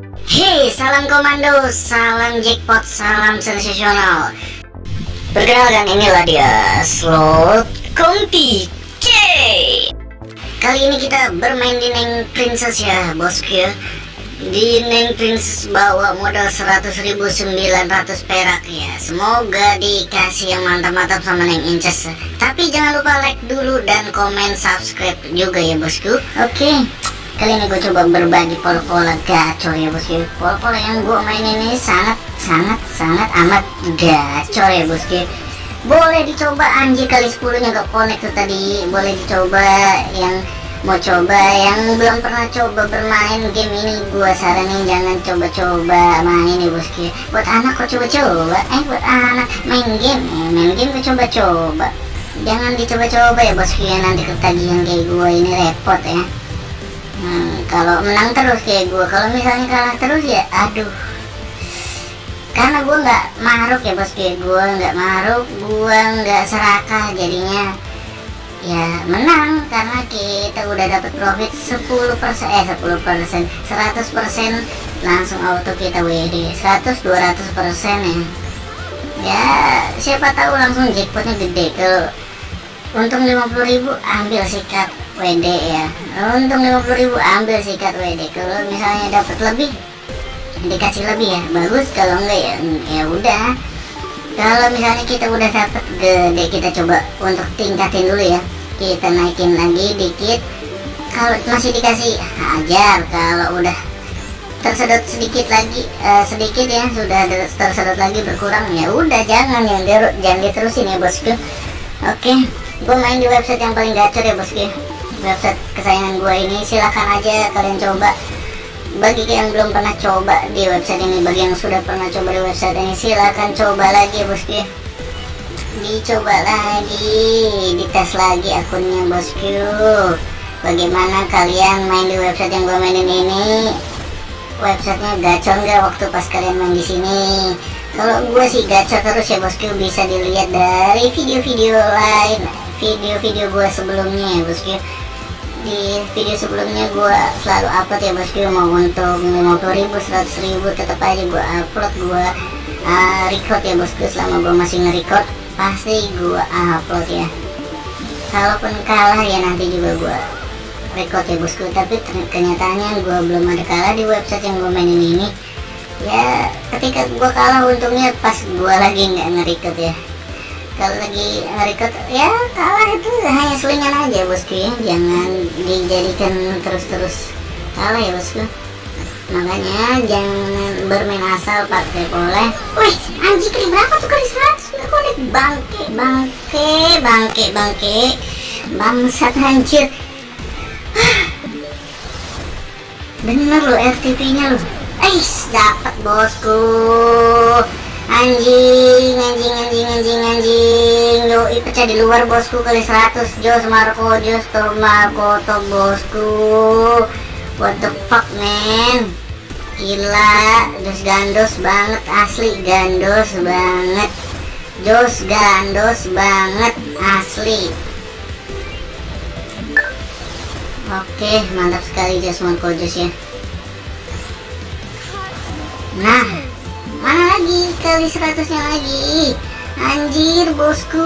Hei, salam komando, salam jackpot, salam sensasional. Perkenalkan inilah dia, slot Konti C Kali ini kita bermain di Neng Princess ya, bosku ya. Di Neng Princess bawa modal 100.900 perak ya. Semoga dikasih yang mantap-mantap sama Neng Inces. Tapi jangan lupa like dulu dan komen subscribe juga ya bosku. Oke Kali ini gue coba berbagi pola-pola gacor ya bosku Pola-pola yang gue main ini sangat sangat sangat amat gacor ya bosku Boleh dicoba anjir kali 10 nya gak connect tuh tadi. Boleh dicoba yang mau coba yang belum pernah coba bermain game ini. Gua saranin jangan coba-coba main ya bosku buat anak kok coba-coba? Eh buat anak main game. Eh, main game kok coba-coba? Jangan dicoba-coba ya bosku ya. Nanti ketagihan kayak gua ini repot ya hmm, kalau menang terus kayak gua. Kalau misalnya kalah terus ya aduh. Karena gua nggak maruk ya bosku ya gua. Nggak maruk gua nggak serakah jadinya. Ya menang karena kita udah dapat profit 10% eh 10% 100% langsung auto kita WD 100 200% ya. Ya siapa tahu langsung jackpotnya gede. Kalau untung 50.000 ambil sikat WD ya. Untung 50.000 ambil sikat WD kalau misalnya dapat lebih dikasih lebih ya. Bagus kalau enggak ya ya udah. Kalau misalnya kita udah dapat gede kita coba untuk tingkatin dulu ya. Kita naikin lagi dikit. Kalau masih dikasih hajar. Kalau udah tersedot sedikit lagi uh, sedikit ya sudah tersedot lagi berkurang ya udah. Jangan yang jangan diterusin ya bosku. Oke gue main di website yang paling gacor ya bosku website kesayangan gue ini silahkan aja kalian coba. Bagi yang belum pernah coba di website ini bagi yang sudah pernah coba di website ini silahkan coba lagi bosku dicoba lagi dites lagi akunnya bosku bagaimana kalian main di website yang gue mainin ini? Websitenya gacor nggak waktu pas kalian main di sini? Kalau gue sih gacor terus ya bosku bisa dilihat dari video-video lain video-video gue sebelumnya ya bosku di video sebelumnya gue selalu upload ya bosku mau untuk 50 ribu 100 ribu tetap aja gue upload gue uh, record ya bosku selama gue masih nge-record. Pasti gue upload ya. Kalaupun kalah ya nanti juga gue record ya bosku tapi kenyataannya gue belum ada kalah di website yang gue mainin ini. Ya ketika gue kalah untungnya pas gue lagi nggak nge-record ya kalau lagi nge-record ya kalah itu hanya selingan aja bosku ya jangan dijadikan terus-terus. Kalah ya bosku makanya jangan bermain asal pakai boleh wih anjing kali berapa tuh kali 100 nggak boleh bangke bangke bangke bangke. Bangsat hancur bener lo RTP nya lo eh dapat bosku anjing anjing anjing anjing anjing. Yoi pecah di luar bosku kali 100 Jos Marco Jos Marco to bosku. What the fuck man? Gila Jos gandos banget asli gandos banget. Jos gandos banget asli. Oke mantap sekali Jos Marco Jos ya. Nah kali 100 nya lagi. Anjir bosku.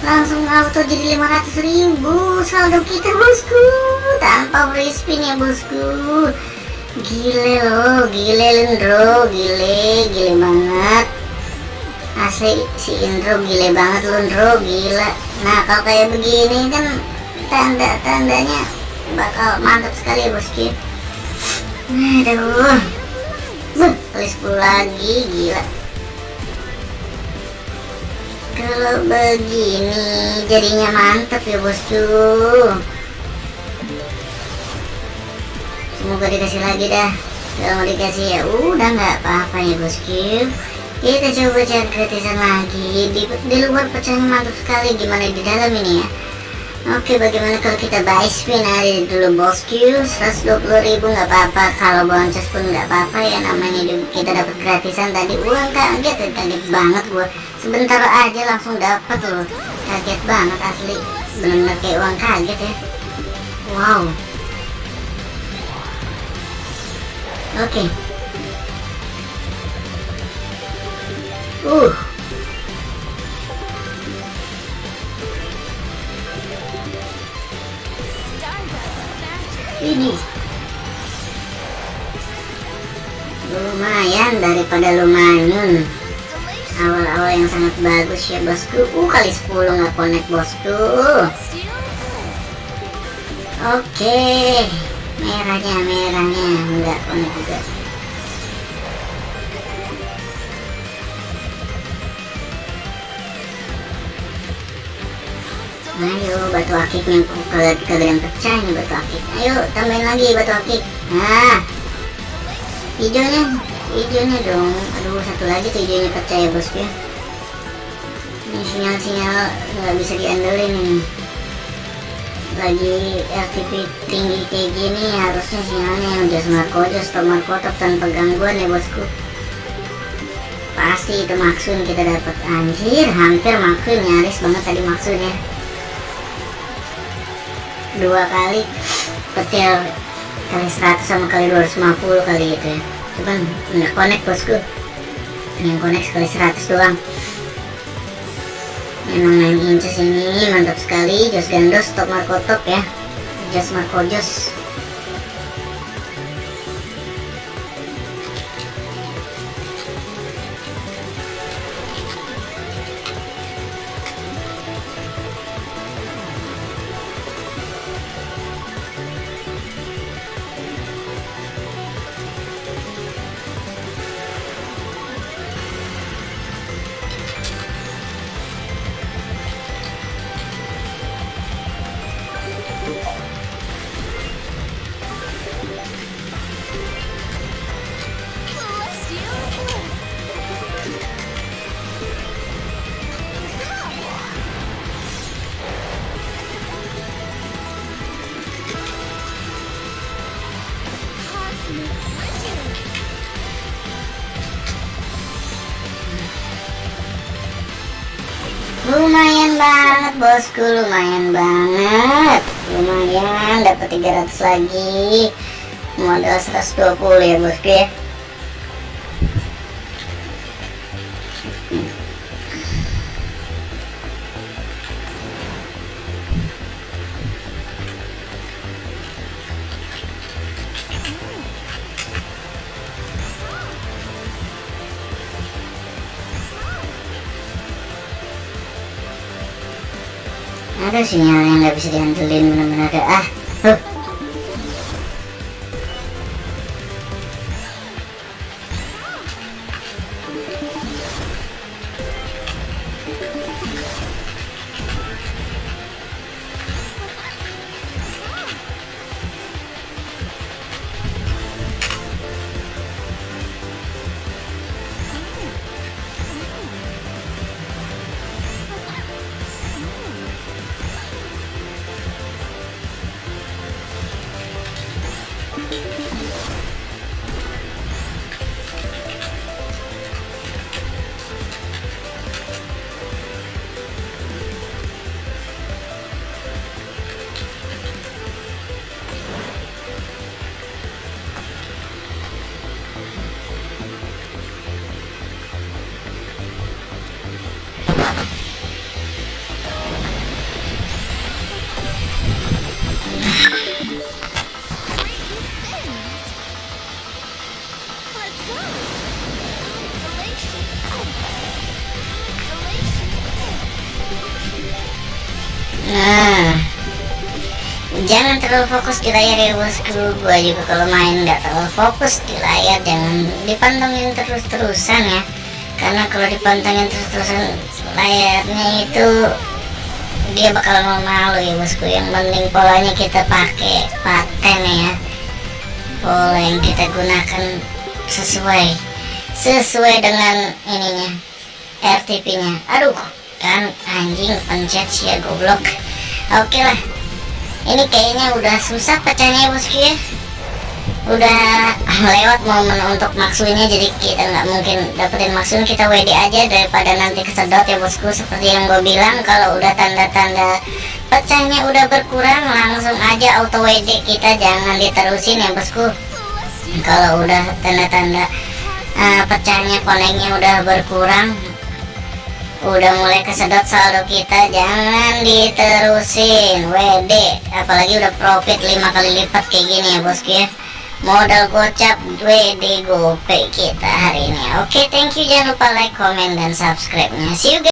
Langsung auto jadi 500 ribu. Saldo kita bosku. Tanpa free spin ya bosku. Gile loh gile Lendro gile gile banget. Asli si Indro gile banget Lendro gila. Nah kalau kayak begini kan tanda-tandanya bakal mantap sekali ya bosku. Aduh. Buh, kali 10 lagi, gila. Kalau begini jadinya mantep ya bosku. Semoga dikasih lagi dah. Kalau mau dikasih ya udah nggak apa-apa ya bosku. Kita coba cari gratisan lagi. Di, di luar pecahnya mantap sekali. Gimana di dalam ini ya? Oke bagaimana kalau kita buy spin nah, dari dulu bosku ribu nggak apa-apa. Kalau boncos pun nggak apa-apa ya namanya juga kita dapat gratisan tadi. Uang kaget ya, kaget banget gue sebentar aja langsung dapat loh. Kaget banget asli. Bener-bener kayak uang kaget ya. Wow. Oke. Okay. uh. Daripada lumayan. Awal-awal yang sangat bagus ya bosku. Uh kali 10 nggak connect bosku. Oke. Merahnya merahnya. Nggak connect juga. Ayo batu akiknya kalian pecah nih batu akik. Ayo tambahin lagi batu akik. Nah hijaunya hijaunya dong. Aduh satu lagi tuh hijaunya pecah ya. Bosku ini sinyal-sinyal nggak bisa diandelin ini. Lagi RTP tinggi kayak gini harusnya sinyalnya yang udah smart code stop markotop tanpa gangguan ya bosku. Pasti itu maksud kita dapat. Anjir hampir maksud nyaris banget tadi maksudnya dua kali petil kali 100 sama kali 250 kali gitu ya cuman nggak connect bosku. Yang connect sekali 100 doang. Memang 9 inches ini mantap sekali. Jos gandos top marco top ya. Jos marco jos bosku lumayan banget. Lumayan dapat 300 lagi. Modal 120 ya bosku ya ada sinyal yang nggak bisa diandelin bener-bener ada ah Nah, jangan terlalu fokus di layar ya bosku. Gua juga kalau main nggak terlalu fokus di layar, jangan dipantengin terus-terusan ya. Karena kalau dipantengin terus-terusan layarnya itu dia bakal mau malu ya bosku. Yang penting polanya kita pakai paten ya. Pola yang kita gunakan sesuai sesuai dengan ininya RTP-nya. Aduh, kan anjing pencet sih ya goblok. Oke lah. Ini kayaknya udah susah pecahnya bosku ya. Udah lewat momen untuk maksudnya jadi kita nggak mungkin dapetin maksud. Kita WD aja daripada nanti kesedot ya bosku. Seperti yang gue bilang kalau udah tanda-tanda pecahnya udah berkurang langsung aja auto WD kita jangan diterusin ya bosku. Kalau udah tanda-tanda uh, pecahnya koneknya udah berkurang udah mulai kesedot saldo kita jangan diterusin. WD apalagi udah profit 5 kali lipat kayak gini ya bosku ya. Modal gocap WD GoPay kita hari ini. Oke thank you. Jangan lupa like comment dan subscribe nya see you